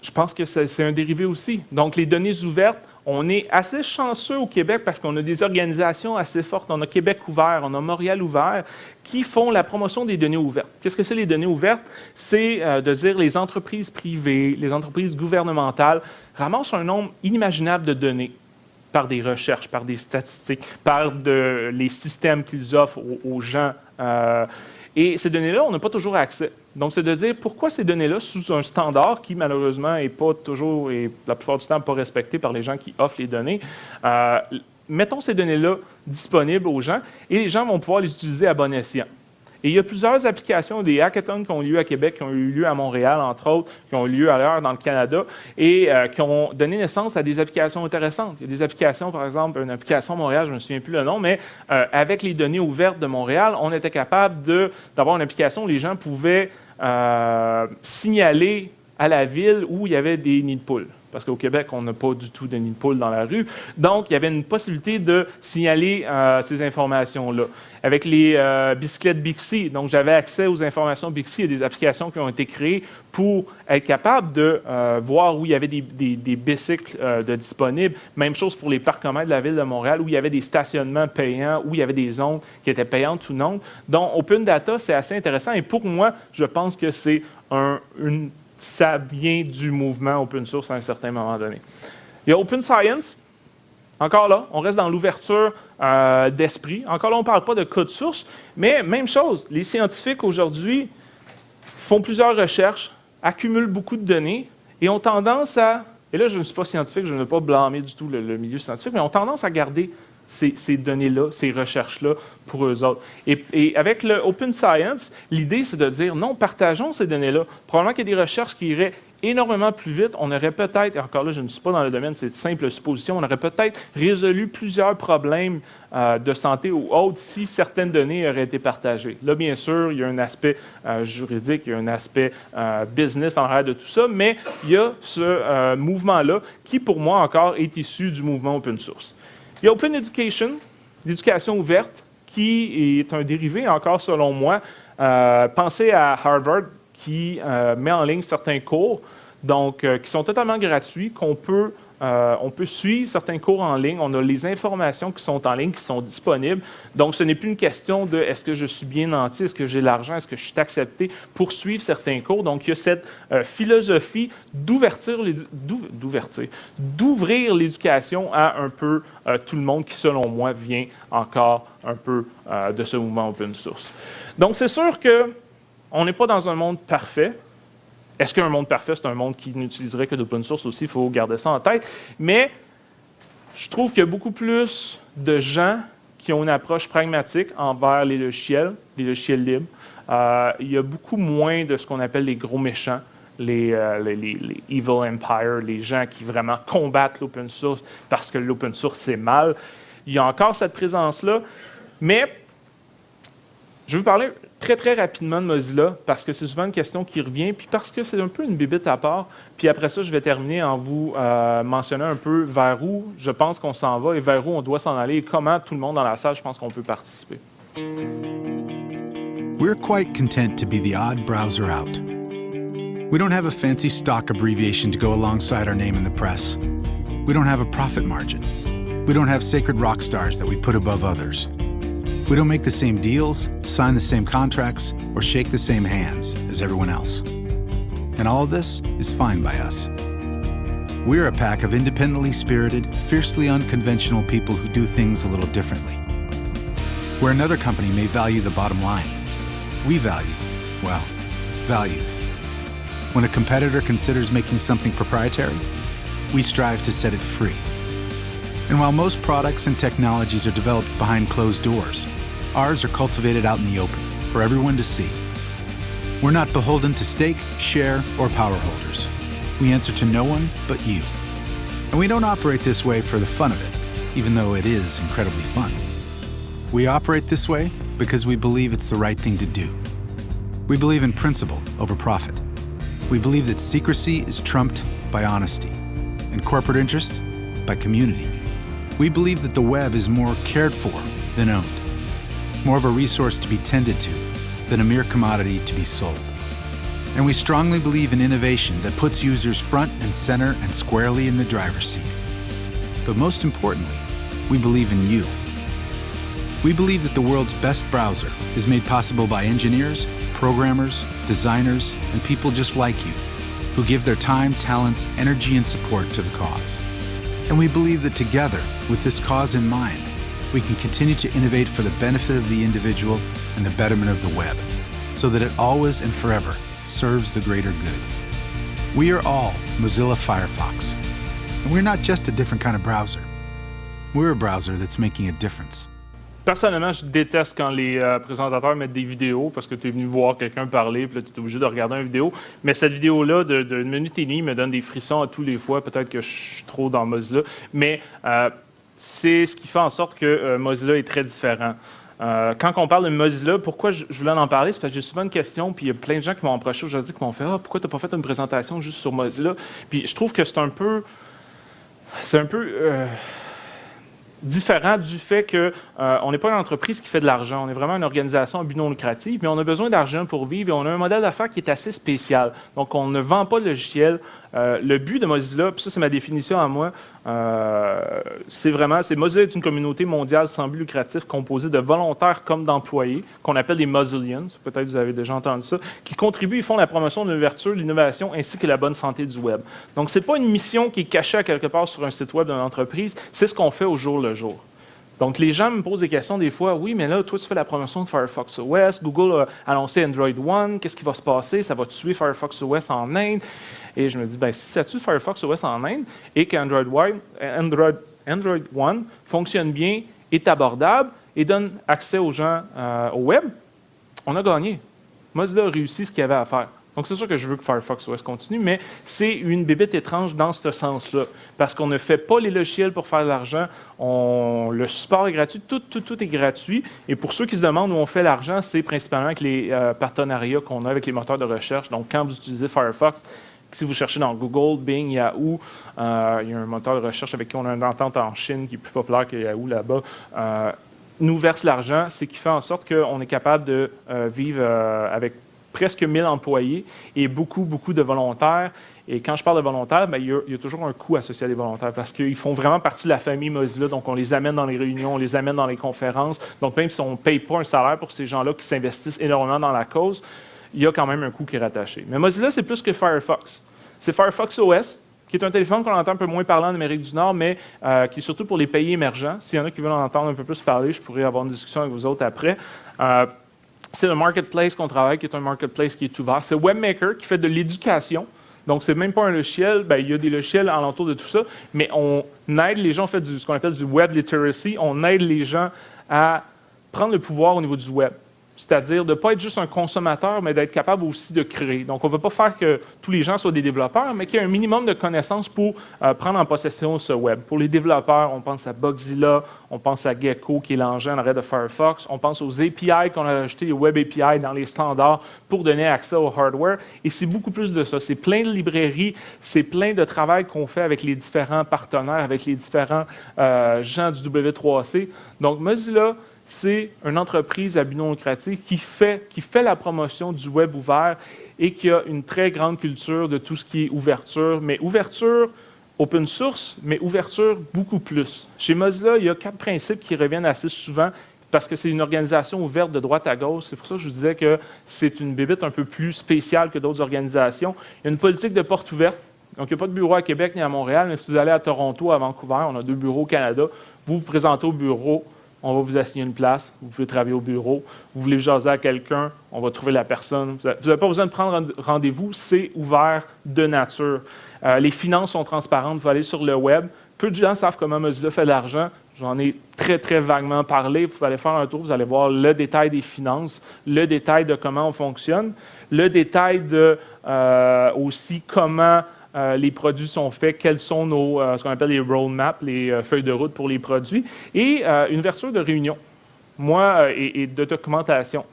[SPEAKER 1] je pense que c'est un dérivé aussi. Donc, les données ouvertes, on est assez chanceux au Québec parce qu'on a des organisations assez fortes. On a Québec ouvert, on a Montréal ouvert, qui font la promotion des données ouvertes. Qu'est-ce que c'est les données ouvertes? C'est euh, de dire les entreprises privées, les entreprises gouvernementales ramassent un nombre inimaginable de données par des recherches, par des statistiques, par les systèmes qu'ils offrent aux, gens. Euh, et ces données-là, on n'a pas toujours accès. Donc, c'est de dire pourquoi ces données-là, sous un standard qui, malheureusement, n'est pas toujours et la plupart du temps pas respecté par les gens qui offrent les données, euh, mettons ces données-là disponibles aux gens et les gens vont pouvoir les utiliser à bon escient. Et il y a plusieurs applications, des hackathons qui ont eu lieu à Québec, qui ont eu lieu à Montréal, entre autres, qui ont eu lieu ailleurs dans le Canada, et euh, qui ont donné naissance à des applications intéressantes. Il y a des applications, par exemple, une application Montréal, je ne me souviens plus le nom, mais euh, avec les données ouvertes de Montréal, on était capable d'avoir une application où les gens pouvaient euh, signaler à la ville où il y avait des nids de poules parce qu'au Québec, on n'a pas du tout de nid de poule dans la rue. Donc, il y avait une possibilité de signaler euh, ces informations-là. Avec les euh, bicyclettes Bixi, donc j'avais accès aux informations Bixi et des applications qui ont été créées pour être capable de euh, voir où il y avait des, bicycles disponibles. Même chose pour les parcs communs de la ville de Montréal, où il y avait des stationnements payants, où il y avait des zones qui étaient payantes ou non. Donc, Open Data, c'est assez intéressant. Et pour moi, je pense que c'est un, une ça vient du mouvement open source à un certain moment donné. Il y a Open Science. Encore là, on reste dans l'ouverture euh, d'esprit. Encore là, on ne parle pas de code source, mais même chose. Les scientifiques aujourd'hui font plusieurs recherches, accumulent beaucoup de données et ont tendance à, et là je ne suis pas scientifique, je ne veux pas blâmer du tout le, le milieu scientifique, mais ont tendance à garder ces, données-là, ces recherches-là pour eux autres. Et, avec le Open Science, l'idée, c'est de dire, non, partageons ces données-là. Probablement qu'il y a des recherches qui iraient énormément plus vite. On aurait peut-être, et encore là, je ne suis pas dans le domaine, c'est de simple supposition, on aurait peut-être résolu plusieurs problèmes euh, de santé ou autres si certaines données auraient été partagées. Là, bien sûr, il y a un aspect euh, juridique, il y a un aspect euh, business en arrière de tout ça, mais il y a ce mouvement-là qui, pour moi, encore, est issu du mouvement open source. Il y a Open Education, l'éducation ouverte, qui est un dérivé encore selon moi. Euh, pensez à Harvard qui euh, met en ligne certains cours, donc euh, qui sont totalement gratuits, qu'on peut euh, on peut suivre certains cours en ligne, on a les informations qui sont en ligne, qui sont disponibles. Donc, ce n'est plus une question de est-ce que je suis bien nanti, est-ce que j'ai l'argent, est-ce que je suis accepté pour suivre certains cours. Donc, il y a cette euh, philosophie d'ouvrir l'éducation à un peu tout le monde qui, selon moi, vient encore un peu de ce mouvement open source. Donc, c'est sûr qu'on n'est pas dans un monde parfait. Est-ce qu'un monde parfait, c'est un monde qui n'utiliserait que d'open source aussi? Il faut garder ça en tête. Mais je trouve qu'il y a beaucoup plus de gens qui ont une approche pragmatique envers les logiciels, les logiciels libres. Euh, il y a beaucoup moins de ce qu'on appelle les gros méchants, les, euh, les, evil empire, les gens qui vraiment combattent l'open source parce que l'open source c'est mal. Il y a encore cette présence-là, mais je vais vous parler très, très rapidement de Mozilla, parce que c'est souvent une question qui revient, puis parce que c'est un peu une bibite à part. Puis après ça, je vais terminer en vous euh, mentionnant un peu vers où je pense qu'on s'en va et vers où on doit s'en aller et comment tout le monde dans la salle, je pense qu'on peut participer.
[SPEAKER 2] We're quite content to be the odd browser out. We don't have a fancy stock abbreviation to go alongside our name in the press. We don't have a profit margin. We don't have sacred rock stars that we put above others. We don't make the same deals, sign the same contracts, or shake the same hands as everyone else. And all of this is fine by us. We're a pack of independently spirited, fiercely unconventional people who do things a little differently. Where another company may value the bottom line, we value, well, values. When a competitor considers making something proprietary, we strive to set it free. And while most products and technologies are developed behind closed doors, Ours are cultivated out in the open for everyone to see. We're not beholden to stake, share, or power holders. We answer to no one but you. And we don't operate this way for the fun of it, even though it is incredibly fun. We operate this way because we believe it's the right thing to do. We believe in principle over profit. We believe that secrecy is trumped by honesty, and corporate interest by community. We believe that the web is more cared for than owned more of a resource to be tended to than a mere commodity to be sold. And we strongly believe in innovation that puts users front and center and squarely in the driver's seat. But most importantly, we believe in you. We believe that the world's best browser is made possible by engineers, programmers, designers, and people just like you, who give their time, talents, energy, and support to the cause. And we believe that together, with this cause in mind, we can continue to innovate for the benefit of the individual and the betterment of the web, so that it always and forever serves the greater good. We are all Mozilla Firefox, and we're not just a different kind of browser. We're a browser that's making a difference.
[SPEAKER 1] Personnellement, je déteste quand les euh, présentateurs mettent des vidéos parce que tu es venu voir quelqu'un parler, puis là, tu es obligé de regarder une vidéo. Mais cette vidéo-là d'une minute et demie me donne des frissons à tous les fois. Peut-être que je suis trop dans Mozilla. Mais euh, c'est ce qui fait en sorte que euh, Mozilla est très différent. Euh, quand on parle de Mozilla, pourquoi je, voulais en parler? C'est parce que j'ai souvent une question, puis il y a plein de gens qui m'ont approché aujourd'hui, qui m'ont fait Ah, pourquoi tu n'as pas fait une présentation juste sur Mozilla? Puis je trouve que c'est un peu. C'est un peu. Euh, différent du fait qu'on n'est pas une entreprise qui fait de l'argent. On est vraiment une organisation à but non lucratif, mais on a besoin d'argent pour vivre et on a un modèle d'affaires qui est assez spécial. Donc, on ne vend pas de logiciel. Le but de Mozilla, puis ça, c'est ma définition à moi, euh, c'est vraiment, c'est Mozilla est une communauté mondiale sans but lucratif composée de volontaires comme d'employés, qu'on appelle les Mozillians, peut-être vous avez déjà entendu ça, qui contribuent et font la promotion de l'ouverture, l'innovation ainsi que la bonne santé du web. Donc, ce n'est pas une mission qui est cachée quelque part sur un site web d'une entreprise, c'est ce qu'on fait au jour le jour. Donc, les gens me posent des questions des fois. Oui, mais là, toi, tu fais la promotion de Firefox OS. Google a annoncé Android One. Qu'est-ce qui va se passer? Ça va tuer Firefox OS en Inde. Et je me dis, ben, si ça tue Firefox OS en Inde et qu'Android Android, One fonctionne bien, est abordable et donne accès aux gens euh, au web, on a gagné. Mozilla a réussi ce qu'il avait à faire. Donc, c'est sûr que je veux que Firefox OS continue, mais c'est une bébête étrange dans ce sens-là. Parce qu'on ne fait pas les logiciels pour faire de l'argent. Le support est gratuit, tout, est gratuit. Et pour ceux qui se demandent où on fait l'argent, c'est principalement avec les euh, partenariats qu'on a avec les moteurs de recherche. Donc, quand vous utilisez Firefox, si vous cherchez dans Google, Bing, Yahoo, euh, il y a un moteur de recherche avec qui on a une entente en Chine qui est plus populaire que Yahoo là-bas, euh, nous verse l'argent, ce qui fait en sorte qu'on est capable de vivre avec presque 1000 employés et beaucoup, beaucoup de volontaires. Et quand je parle de volontaires, ben, il, y a, toujours un coût associé à des volontaires parce qu'ils font vraiment partie de la famille Mozilla. Donc, on les amène dans les réunions, on les amène dans les conférences. Donc, même si on ne paye pas un salaire pour ces gens-là qui s'investissent énormément dans la cause, il y a quand même un coût qui est rattaché. Mais Mozilla, c'est plus que Firefox. C'est Firefox OS, qui est un téléphone qu'on entend un peu moins parler en Amérique du Nord, mais euh, qui est surtout pour les pays émergents. S'il y en a qui veulent en entendre un peu plus parler, je pourrais avoir une discussion avec vous autres après. Euh, c'est le marketplace qu'on travaille, qui est un marketplace qui est ouvert. C'est Webmaker qui fait de l'éducation. Donc, ce n'est même pas un logiciel. Ben, il y a des logiciels alentour de tout ça, mais on aide les gens, on fait ce qu'on appelle du web literacy. On aide les gens à prendre le pouvoir au niveau du web. C'est-à-dire de ne pas être juste un consommateur, mais d'être capable aussi de créer. Donc, on ne veut pas faire que tous les gens soient des développeurs, mais qu'il y ait un minimum de connaissances pour euh, prendre en possession ce web. Pour les développeurs, on pense à Bugzilla, on pense à Gecko, qui est l'engin en arrêt de Firefox, on pense aux API qu'on a ajoutés, les Web API dans les standards pour donner accès au hardware. Et c'est beaucoup plus de ça. C'est plein de librairies, c'est plein de travail qu'on fait avec les différents partenaires, avec les différents euh, gens du W3C. Donc, Mozilla, c'est une entreprise à but qui fait, qui fait la promotion du web ouvert et qui a une très grande culture de tout ce qui est ouverture, mais ouverture open source, mais ouverture beaucoup plus. Chez Mozilla, il y a quatre principes qui reviennent assez souvent parce que c'est une organisation ouverte de droite à gauche. C'est pour ça que je vous disais que c'est une bébite un peu plus spéciale que d'autres organisations. Il y a une politique de porte ouverte. Donc, il n'y a pas de bureau à Québec ni à Montréal, mais si vous allez à Toronto, à Vancouver, on a deux bureaux au Canada, vous vous présentez au bureau, on va vous assigner une place, vous pouvez travailler au bureau, vous voulez jaser à quelqu'un, on va trouver la personne. Vous n'avez pas besoin de prendre rendez-vous, c'est ouvert de nature. Euh, les finances sont transparentes, vous allez sur le web. Peu de gens savent comment Mozilla fait de l'argent. J'en ai très, très vaguement parlé. Vous allez faire un tour, vous allez voir le détail des finances, le détail de comment on fonctionne, le détail de euh, aussi comment euh, les produits sont faits, quels sont nos, euh, ce qu'on appelle les roadmaps, les euh, feuilles de route pour les produits, et une ouverture de réunion, moi, et, de documentation.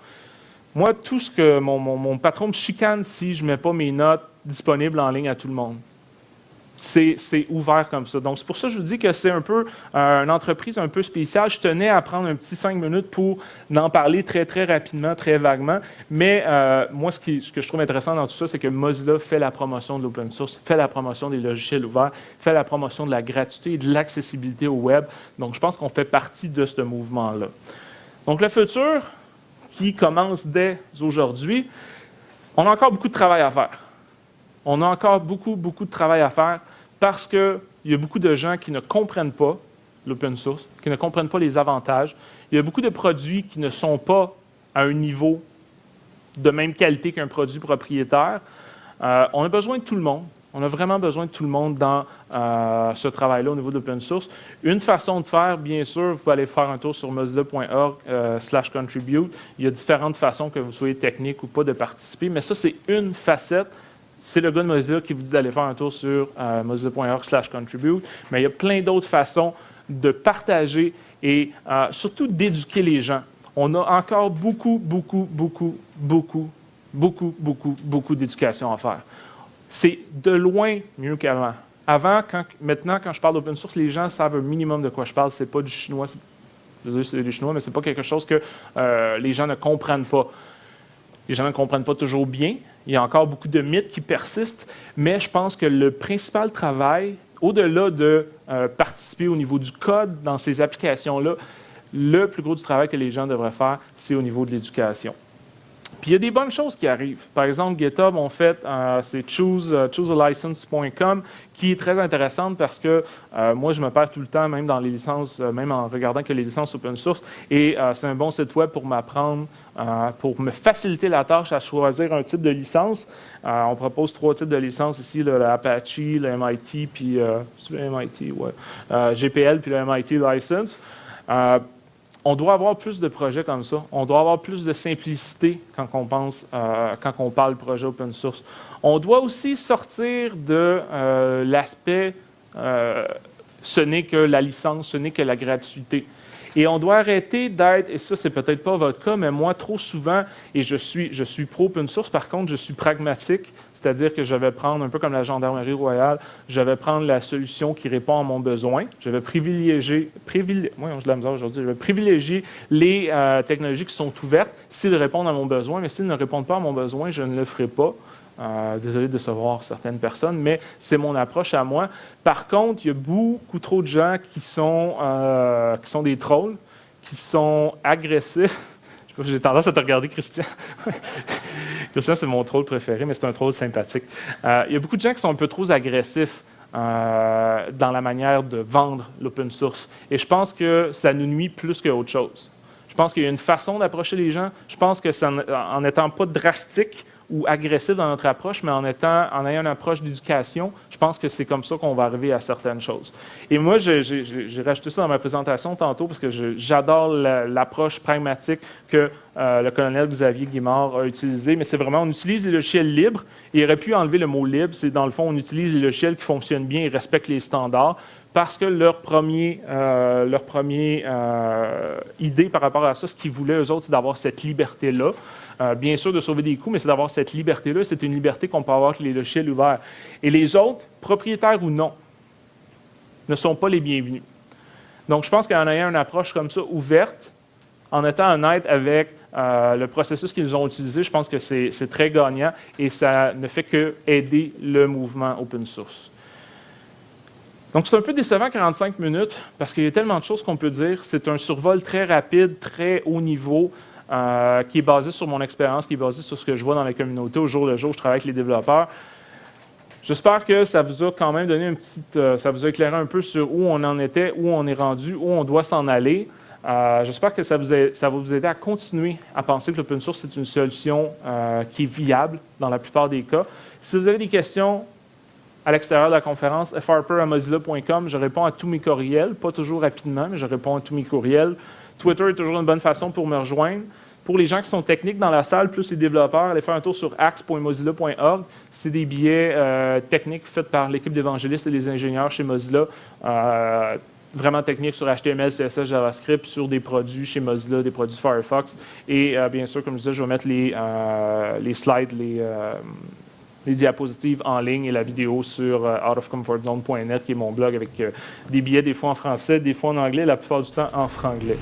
[SPEAKER 1] Moi, tout ce que mon, mon patron me chicane si je ne mets pas mes notes disponibles en ligne à tout le monde c'est ouvert comme ça. Donc, c'est pour ça que je vous dis que c'est un peu euh, une entreprise un peu spéciale. Je tenais à prendre un petit cinq minutes pour en parler très, très rapidement, très vaguement. Mais euh, moi, ce, ce, que je trouve intéressant dans tout ça, c'est que Mozilla fait la promotion de l'open source, fait la promotion des logiciels ouverts, fait la promotion de la gratuité et de l'accessibilité au web. Donc, je pense qu'on fait partie de ce mouvement-là. Donc, le futur, qui commence dès aujourd'hui, on a encore beaucoup de travail à faire. On a encore beaucoup, beaucoup de travail à faire parce qu'il y a beaucoup de gens qui ne comprennent pas l'open source, qui ne comprennent pas les avantages. Il y a beaucoup de produits qui ne sont pas à un niveau de même qualité qu'un produit propriétaire. Euh, on a besoin de tout le monde. On a vraiment besoin de tout le monde dans euh, ce travail-là au niveau de l'open source. Une façon de faire, bien sûr, vous pouvez aller faire un tour sur mozilla.org euh, contribute. Il y a différentes façons, que vous soyez technique ou pas, de participer, mais ça, c'est une facette c'est le gars de Mozilla qui vous dit d'aller faire un tour sur euh, mozilla.org contribute, mais il y a plein d'autres façons de partager et euh, surtout d'éduquer les gens. On a encore beaucoup, beaucoup, beaucoup, beaucoup, beaucoup, beaucoup, beaucoup d'éducation à faire. C'est de loin mieux qu'avant. Avant, maintenant, quand je parle d'open source, les gens savent un minimum de quoi je parle. Ce n'est pas du chinois. C'est du chinois, mais ce n'est pas quelque chose que euh, les gens ne comprennent pas. Les gens ne comprennent pas toujours bien, il y a encore beaucoup de mythes qui persistent, mais je pense que le principal travail, au-delà de euh, participer au niveau du code dans ces applications-là, le plus gros du travail que les gens devraient faire, c'est au niveau de l'éducation. Puis il y a des bonnes choses qui arrivent. Par exemple, GitHub, on fait, euh, c'est euh, choosealicense.com, qui est très intéressante parce que euh, moi, je me perds tout le temps, même dans les licences, même en regardant que les licences open source. Et c'est un bon site web pour m'apprendre, pour me faciliter la tâche à choisir un type de licence. on propose trois types de licences ici, l'Apache, le MIT, puis le MIT, ouais, GPL, puis le MIT License on doit avoir plus de projets comme ça. On doit avoir plus de simplicité quand on pense, euh, quand on parle projet open source. On doit aussi sortir de euh, l'aspect euh, ce n'est que la licence, ce n'est que la gratuité. Et on doit arrêter d'être, et ça c'est peut-être pas votre cas, mais moi trop souvent, et je suis, je suis pro-open source, par contre je suis pragmatique, c'est-à-dire que je vais prendre, un peu comme la gendarmerie royale, je vais prendre la solution qui répond à mon besoin. Je vais privilégier, aujourd'hui, je vais privilégier les euh, technologies qui sont ouvertes s'ils répondent à mon besoin, mais s'ils ne répondent pas à mon besoin, je ne le ferai pas. Euh, désolé de décevoir certaines personnes, mais c'est mon approche à moi. Par contre, il y a beaucoup trop de gens qui sont, euh, qui sont des trolls, qui sont agressifs. J'ai tendance à te regarder, Christian. Christian, c'est mon troll préféré, mais c'est un troll sympathique. Euh, il y a beaucoup de gens qui sont un peu trop agressifs dans la manière de vendre l'open source. Et je pense que ça nous nuit plus qu'autre chose. Je pense qu'il y a une façon d'approcher les gens. Je pense que ça, en n'étant pas drastique, ou agressif dans notre approche, mais en, étant, en ayant une approche d'éducation, je pense que c'est comme ça qu'on va arriver à certaines choses. Et moi, j'ai rajouté ça dans ma présentation tantôt parce que j'adore l'approche pragmatique que euh, le colonel Xavier Guimard a utilisée, mais c'est vraiment, on utilise les logiciels libres, et il aurait pu enlever le mot libre, c'est dans le fond, on utilise les logiciels qui fonctionnent bien et respectent les standards, parce que leur premier, euh, euh, idée par rapport à ça, ce qu'ils voulaient, eux autres, c'est d'avoir cette liberté-là. Euh, bien sûr, de sauver des coûts, mais c'est d'avoir cette liberté-là. C'est une liberté qu'on peut avoir avec les logiciels ouverts. Et les autres, propriétaires ou non, ne sont pas les bienvenus. Donc, je pense qu'en ayant une approche comme ça, ouverte, en étant honnête avec le processus qu'ils ont utilisé, je pense que c'est très gagnant et ça ne fait que aider le mouvement open source. Donc, c'est un peu décevant 45 minutes parce qu'il y a tellement de choses qu'on peut dire. C'est un survol très rapide, très haut niveau, euh, qui est basé sur mon expérience, qui est basé sur ce que je vois dans la communauté au jour le jour. Je travaille avec les développeurs. J'espère que ça vous a quand même donné un petit, euh, ça vous a éclairé un peu sur où on en était, où on est rendu, où on doit s'en aller. Euh, j'espère que ça, vous ça va vous aider à continuer à penser que l'open source est une solution qui est viable dans la plupart des cas. Si vous avez des questions, à l'extérieur de la conférence, frper.mozilla.com. Je réponds à tous mes courriels, pas toujours rapidement, mais je réponds à tous mes courriels. Twitter est toujours une bonne façon pour me rejoindre. Pour les gens qui sont techniques dans la salle, plus les développeurs, allez faire un tour sur axe.mozilla.org. C'est des billets euh, techniques faits par l'équipe d'évangélistes et des ingénieurs chez Mozilla. Euh, vraiment techniques sur HTML, CSS, JavaScript, sur des produits chez Mozilla, des produits Firefox. Et euh, bien sûr, comme je disais, je vais mettre les, les slides, les les diapositives en ligne et la vidéo sur euh, outofcomfortzone.net, qui est mon blog avec euh, des billets des fois en français, des fois en anglais, la plupart du temps en franglais.